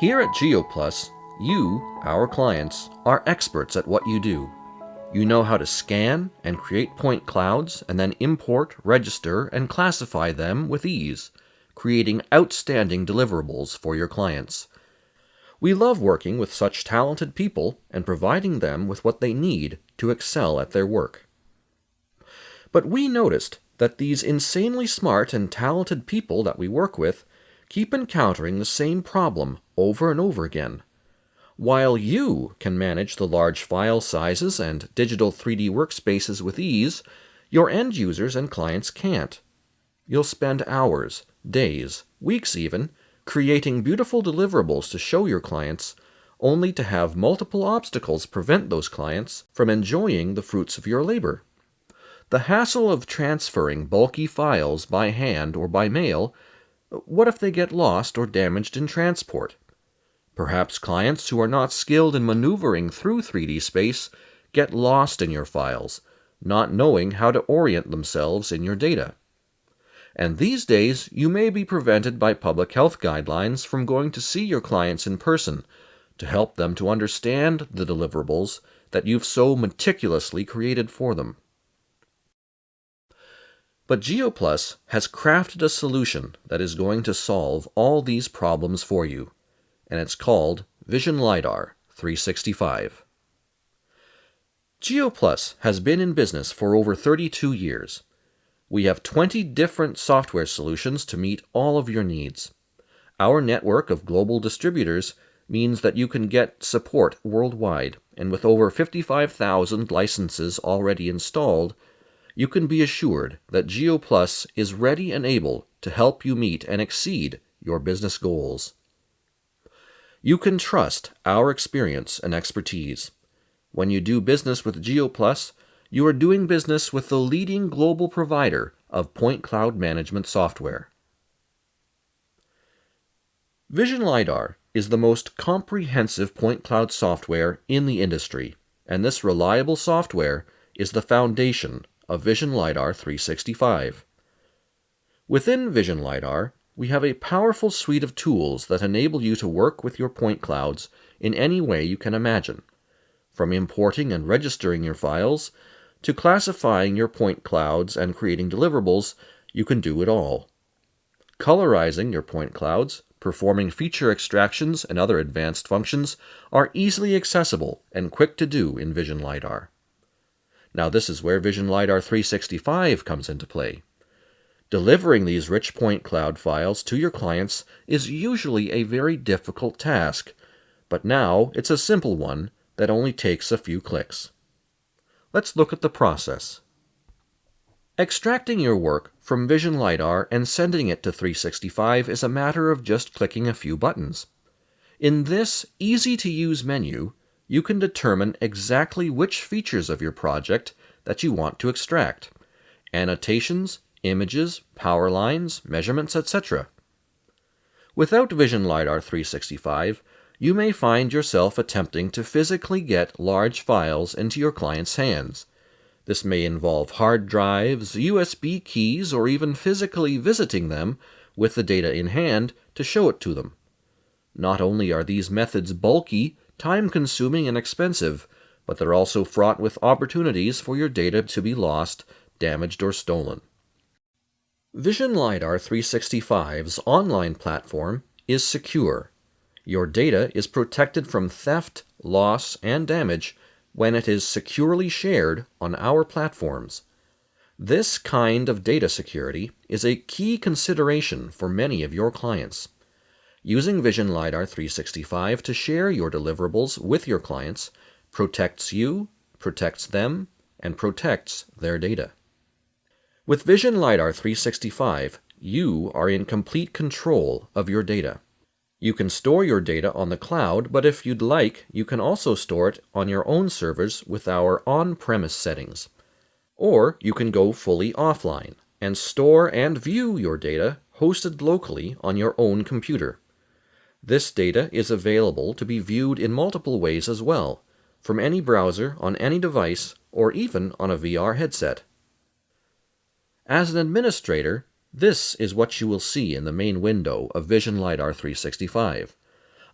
Here at GeoPlus, you, our clients, are experts at what you do. You know how to scan and create point clouds and then import, register, and classify them with ease, creating outstanding deliverables for your clients. We love working with such talented people and providing them with what they need to excel at their work. But we noticed that these insanely smart and talented people that we work with keep encountering the same problem over and over again. While you can manage the large file sizes and digital 3D workspaces with ease, your end users and clients can't. You'll spend hours, days, weeks even, creating beautiful deliverables to show your clients, only to have multiple obstacles prevent those clients from enjoying the fruits of your labor. The hassle of transferring bulky files by hand or by mail, what if they get lost or damaged in transport? Perhaps clients who are not skilled in maneuvering through 3D space get lost in your files, not knowing how to orient themselves in your data. And these days, you may be prevented by public health guidelines from going to see your clients in person to help them to understand the deliverables that you've so meticulously created for them. But GeoPlus has crafted a solution that is going to solve all these problems for you and it's called Vision LiDAR 365. GeoPlus has been in business for over 32 years. We have 20 different software solutions to meet all of your needs. Our network of global distributors means that you can get support worldwide, and with over 55,000 licenses already installed, you can be assured that GeoPlus is ready and able to help you meet and exceed your business goals. You can trust our experience and expertise. When you do business with GeoPlus, you are doing business with the leading global provider of point cloud management software. Vision LiDAR is the most comprehensive point cloud software in the industry, and this reliable software is the foundation of Vision LiDAR 365. Within Vision LiDAR, we have a powerful suite of tools that enable you to work with your point clouds in any way you can imagine. From importing and registering your files, to classifying your point clouds and creating deliverables, you can do it all. Colorizing your point clouds, performing feature extractions and other advanced functions are easily accessible and quick to do in Vision LiDAR. Now this is where Vision LiDAR 365 comes into play. Delivering these rich point cloud files to your clients is usually a very difficult task, but now it's a simple one that only takes a few clicks. Let's look at the process. Extracting your work from Vision LiDAR and sending it to 365 is a matter of just clicking a few buttons. In this easy-to-use menu, you can determine exactly which features of your project that you want to extract. Annotations, images, power lines, measurements, etc. Without Vision LiDAR 365, you may find yourself attempting to physically get large files into your client's hands. This may involve hard drives, USB keys, or even physically visiting them with the data in hand to show it to them. Not only are these methods bulky, time-consuming, and expensive, but they're also fraught with opportunities for your data to be lost, damaged, or stolen. Vision LiDAR 365's online platform is secure. Your data is protected from theft, loss, and damage when it is securely shared on our platforms. This kind of data security is a key consideration for many of your clients. Using Vision LiDAR 365 to share your deliverables with your clients protects you, protects them, and protects their data. With Vision LiDAR 365, you are in complete control of your data. You can store your data on the cloud, but if you'd like, you can also store it on your own servers with our on-premise settings. Or you can go fully offline and store and view your data hosted locally on your own computer. This data is available to be viewed in multiple ways as well, from any browser on any device or even on a VR headset. As an administrator, this is what you will see in the main window of Vision LiDAR 365.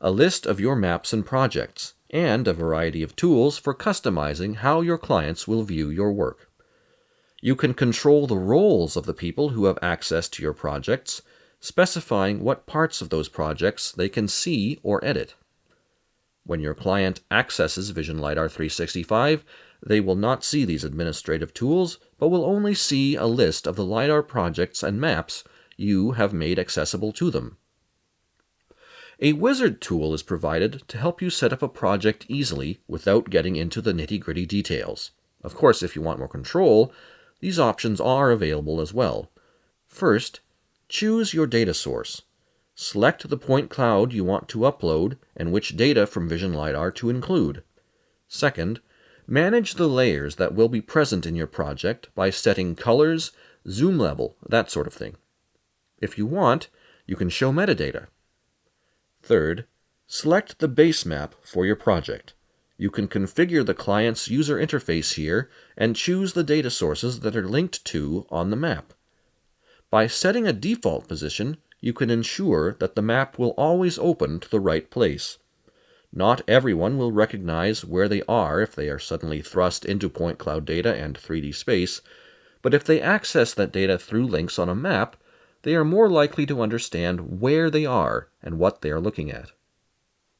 a list of your maps and projects, and a variety of tools for customizing how your clients will view your work. You can control the roles of the people who have access to your projects, specifying what parts of those projects they can see or edit. When your client accesses Vision LiDAR 365, they will not see these administrative tools, but will only see a list of the LiDAR projects and maps you have made accessible to them. A wizard tool is provided to help you set up a project easily without getting into the nitty-gritty details. Of course, if you want more control, these options are available as well. First, choose your data source. Select the point cloud you want to upload and which data from Vision LiDAR to include. Second, manage the layers that will be present in your project by setting colors, zoom level, that sort of thing. If you want, you can show metadata. Third, select the base map for your project. You can configure the client's user interface here and choose the data sources that are linked to on the map. By setting a default position, you can ensure that the map will always open to the right place. Not everyone will recognize where they are if they are suddenly thrust into point cloud data and 3D space, but if they access that data through links on a map, they are more likely to understand where they are and what they are looking at.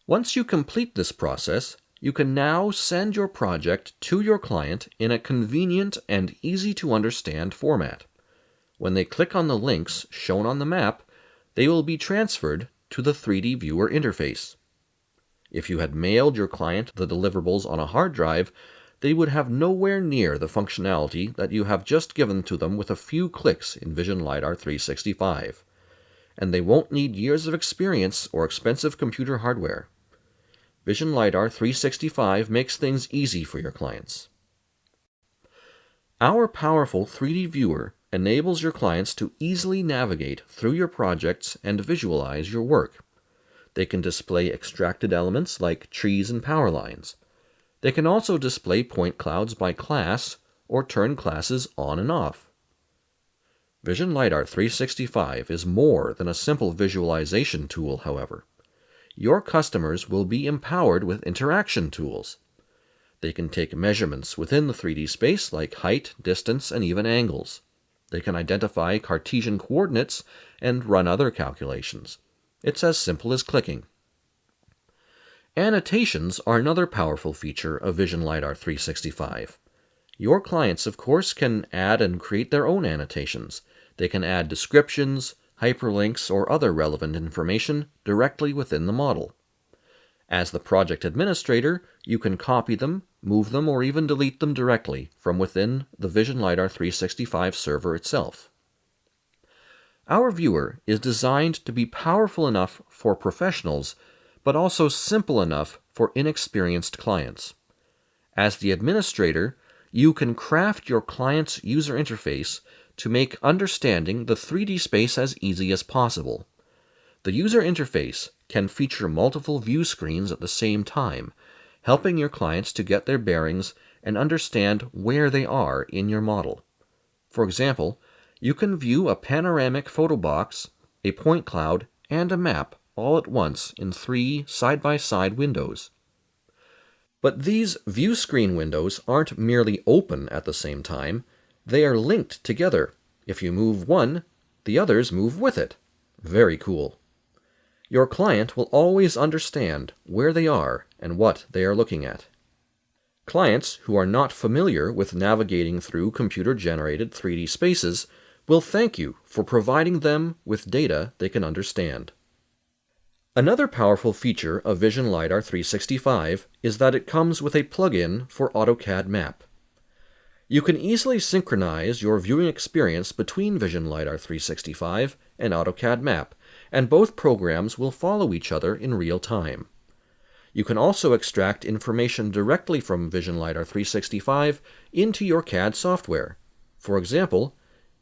Once you complete this process, you can now send your project to your client in a convenient and easy to understand format. When they click on the links shown on the map, they will be transferred to the 3D Viewer interface. If you had mailed your client the deliverables on a hard drive, they would have nowhere near the functionality that you have just given to them with a few clicks in Vision LiDAR 365. And they won't need years of experience or expensive computer hardware. Vision LiDAR 365 makes things easy for your clients. Our powerful 3D viewer enables your clients to easily navigate through your projects and visualize your work. They can display extracted elements like trees and power lines. They can also display point clouds by class or turn classes on and off. Vision LiDAR 365 is more than a simple visualization tool, however. Your customers will be empowered with interaction tools. They can take measurements within the 3D space like height, distance, and even angles. They can identify Cartesian coordinates and run other calculations. It's as simple as clicking. Annotations are another powerful feature of Vision LiDAR 365. Your clients, of course, can add and create their own annotations. They can add descriptions, hyperlinks, or other relevant information directly within the model. As the project administrator, you can copy them, move them, or even delete them directly from within the Vision LiDAR 365 server itself. Our viewer is designed to be powerful enough for professionals but also simple enough for inexperienced clients. As the administrator, you can craft your client's user interface to make understanding the 3D space as easy as possible. The user interface can feature multiple view screens at the same time, helping your clients to get their bearings and understand where they are in your model. For example, you can view a panoramic photo box, a point cloud, and a map all at once in three side-by-side windows. But these view screen windows aren't merely open at the same time, they are linked together. If you move one, the others move with it. Very cool. Your client will always understand where they are and what they are looking at. Clients who are not familiar with navigating through computer-generated 3D spaces will thank you for providing them with data they can understand. Another powerful feature of Vision LiDAR 365 is that it comes with a plugin for AutoCAD Map. You can easily synchronize your viewing experience between Vision LiDAR 365 and AutoCAD Map, and both programs will follow each other in real time. You can also extract information directly from Vision LiDAR 365 into your CAD software. For example,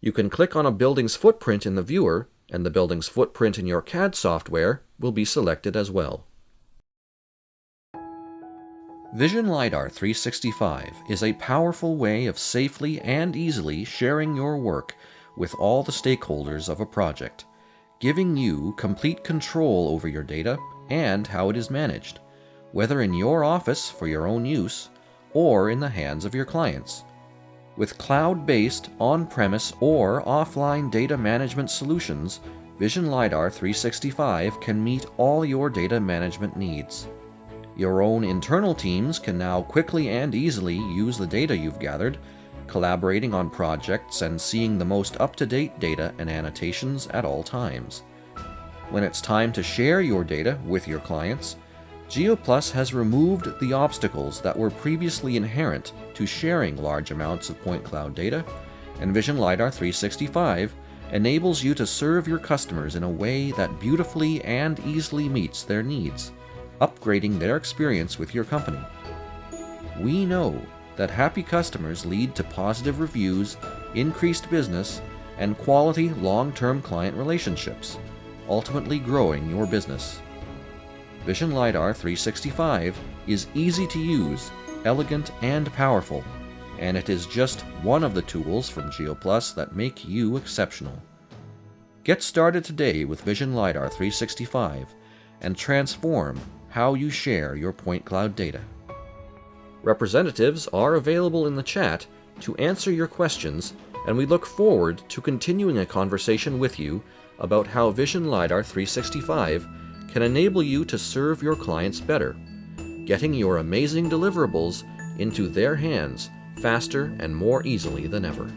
you can click on a building's footprint in the viewer and the building's footprint in your CAD software will be selected as well. Vision LiDAR 365 is a powerful way of safely and easily sharing your work with all the stakeholders of a project, giving you complete control over your data and how it is managed, whether in your office for your own use or in the hands of your clients. With cloud-based, on-premise, or offline data management solutions, Vision LiDAR 365 can meet all your data management needs. Your own internal teams can now quickly and easily use the data you've gathered, collaborating on projects and seeing the most up-to-date data and annotations at all times. When it's time to share your data with your clients, GeoPlus has removed the obstacles that were previously inherent to sharing large amounts of point cloud data, and Vision LiDAR 365 enables you to serve your customers in a way that beautifully and easily meets their needs, upgrading their experience with your company. We know that happy customers lead to positive reviews, increased business, and quality long-term client relationships, ultimately growing your business. Vision LiDAR 365 is easy to use, elegant, and powerful, and it is just one of the tools from GeoPlus that make you exceptional. Get started today with Vision LiDAR 365 and transform how you share your point cloud data. Representatives are available in the chat to answer your questions, and we look forward to continuing a conversation with you about how Vision LiDAR 365 can enable you to serve your clients better, getting your amazing deliverables into their hands faster and more easily than ever.